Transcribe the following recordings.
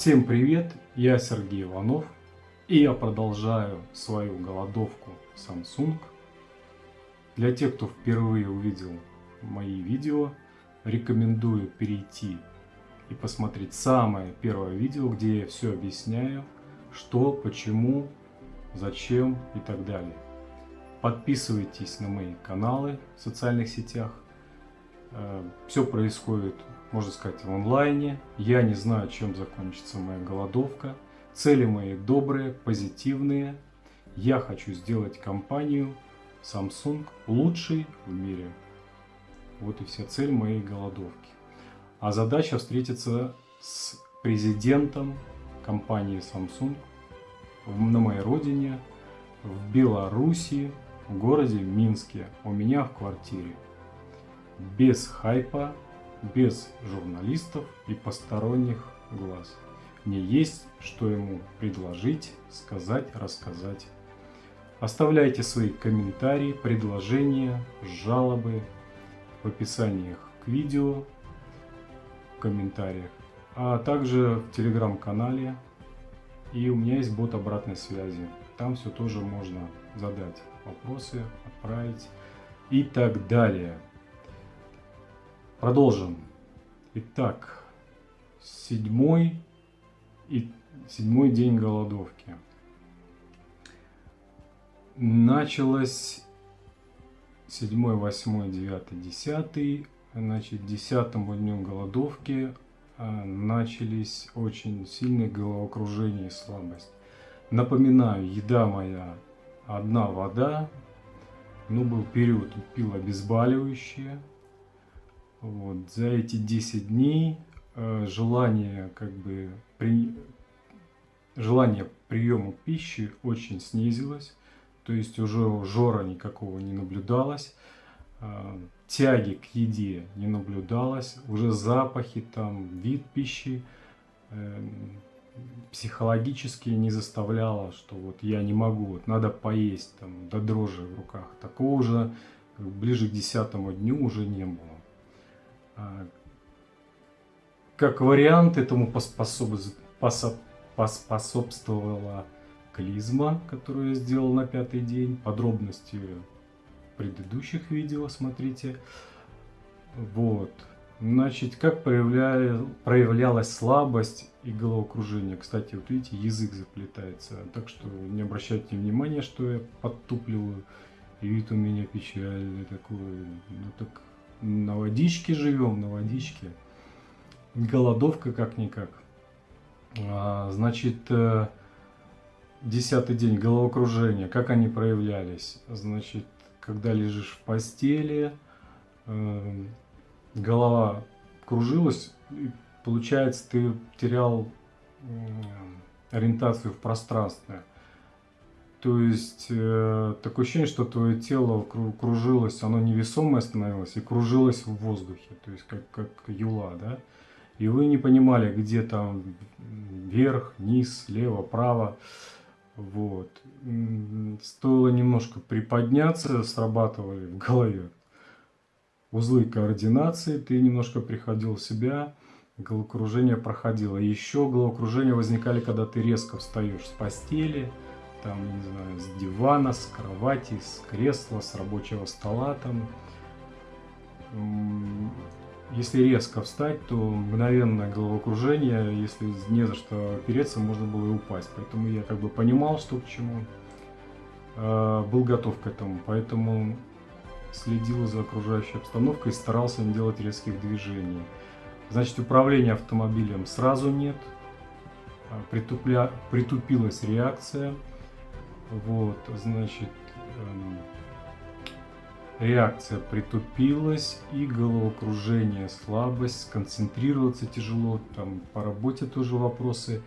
Всем привет, я Сергей Иванов, и я продолжаю свою голодовку Samsung. Для тех, кто впервые увидел мои видео, рекомендую перейти и посмотреть самое первое видео, где я все объясняю, что, почему, зачем и так далее. Подписывайтесь на мои каналы в социальных сетях. Э, все происходит можно сказать, в онлайне. Я не знаю, чем закончится моя голодовка. Цели мои добрые, позитивные. Я хочу сделать компанию Samsung лучшей в мире. Вот и вся цель моей голодовки. А задача встретиться с президентом компании Samsung на моей родине, в Беларуси, в городе Минске, у меня в квартире. Без хайпа, без журналистов и посторонних глаз. Мне есть что ему предложить, сказать, рассказать. Оставляйте свои комментарии, предложения, жалобы в описаниях к видео, в комментариях, а также в телеграм-канале. И у меня есть бот обратной связи. Там все тоже можно задать вопросы, отправить и так далее. Продолжим. Итак, седьмой и седьмой день голодовки. Началось седьмой, восьмой, девятый, десятый. Значит, десятому дню голодовки а, начались очень сильные головокружения и слабость. Напоминаю, еда моя одна вода. Ну, был период, пил обезболивающие вот. За эти 10 дней э, желание, как бы, при... желание приема пищи очень снизилось. То есть уже жора никакого не наблюдалось. Э, тяги к еде не наблюдалось. Уже запахи, там, вид пищи э, психологически не заставляло, что вот я не могу, вот надо поесть, там, до дрожи в руках. Такого уже ближе к десятому дню уже не было. А, как вариант этому поспособствовала клизма, которую я сделал на пятый день. Подробности предыдущих видео смотрите. Вот. Значит, как проявля... проявлялась слабость и головокружение. Кстати, вот видите, язык заплетается. Так что не обращайте внимания, что я подтупливаю. И вид у меня печальный такой. Ну так на водичке живем, на водичке. Голодовка как-никак. А, значит, э, десятый день головокружения. Как они проявлялись? Значит, когда лежишь в постели, э, голова кружилась, получается, ты терял ориентацию в пространстве. То есть э, такое ощущение, что твое тело кружилось, оно невесомое становилось и кружилось в воздухе, то есть как, как юла, да? И вы не понимали, где там вверх, низ, слева, право. Вот. Стоило немножко приподняться, срабатывали в голове узлы координации, ты немножко приходил в себя, головокружение проходило. Еще головокружение возникали, когда ты резко встаешь с постели, там, не знаю, с дивана, с кровати, с кресла, с рабочего стола там. Если резко встать, то мгновенное головокружение, если не за что опереться, можно было и упасть. Поэтому я как бы понимал, что к чему, а, был готов к этому. Поэтому следил за окружающей обстановкой и старался не делать резких движений. Значит, управления автомобилем сразу нет, а, притупля... притупилась реакция – вот, значит, эм, реакция притупилась и головокружение, слабость, сконцентрироваться тяжело, там по работе тоже вопросы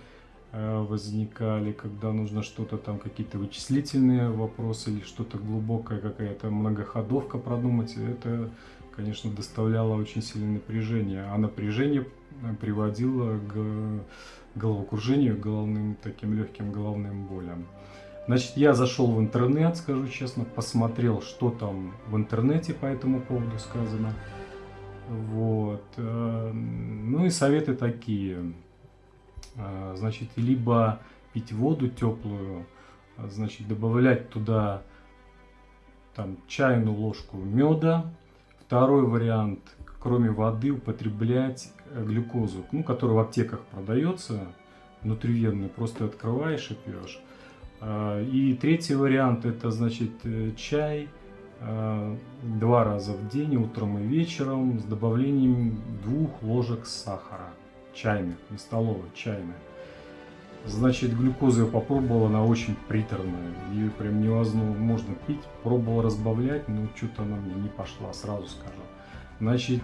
э, возникали, когда нужно что-то там, какие-то вычислительные вопросы или что-то глубокое, какая-то многоходовка продумать, это, конечно, доставляло очень сильное напряжение, а напряжение э, приводило к головокружению, головным таким легким головным болям. Значит, я зашел в интернет, скажу честно, посмотрел, что там в интернете по этому поводу сказано. Вот. Э, ну и советы такие. А, значит, либо пить воду теплую, а, значит, добавлять туда там чайную ложку меда. Второй вариант, кроме воды, употреблять э, глюкозу, ну, которая в аптеках продается, внутривенную, просто открываешь и пьешь. А, и третий вариант, это, значит, э, чай два раза в день, утром и вечером, с добавлением двух ложек сахара чайных, не столовых, чайных. Значит, глюкозу я попробовал, она очень приторная. Ее прям невозможно пить. Пробовал разбавлять, но что-то она мне не пошла, сразу скажу. Значит,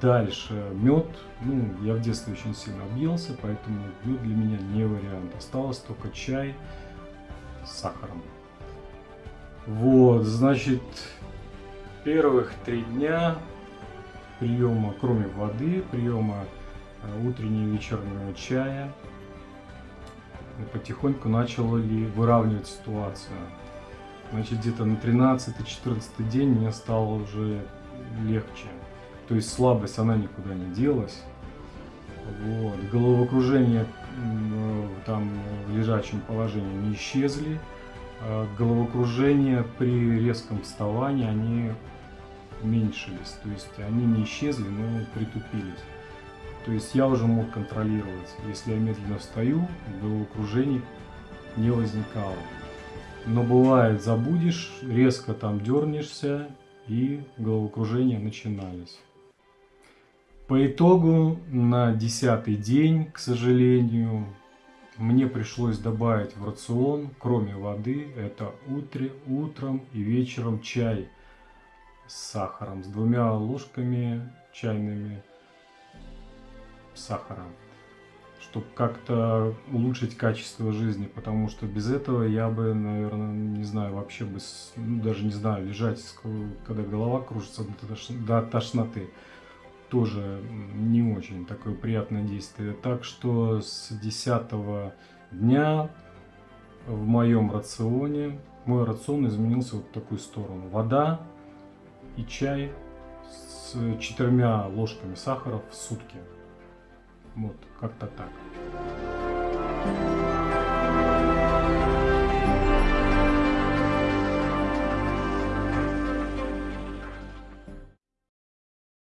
дальше. Мед. Ну, я в детстве очень сильно объелся, поэтому мед для меня не вариант. Осталось только чай с сахаром. Вот, значит, первых три дня приема, кроме воды, приема Э, утреннего и вечернего чая. И потихоньку начало ли выравнивать ситуацию. Значит, где-то на 13-14 день мне стало уже легче. То есть слабость, она никуда не делась. Вот. Головокружение там в лежачем положении не исчезли. А головокружение при резком вставании, они уменьшились. То есть они не исчезли, но притупились. То есть я уже мог контролировать. Если я медленно встаю, головокружений не возникало. Но бывает, забудешь, резко там дернешься, и головокружения начинались. По итогу на десятый день, к сожалению, мне пришлось добавить в рацион, кроме воды, это утре, утром и вечером чай с сахаром, с двумя ложками чайными сахара, чтобы как-то улучшить качество жизни, потому что без этого я бы, наверное, не знаю, вообще бы, ну, даже не знаю, лежать, когда голова кружится до тошноты, тоже не очень такое приятное действие. Так что с 10 дня в моем рационе, мой рацион изменился вот в такую сторону. Вода и чай с четырьмя ложками сахара в сутки. Вот, как-то так.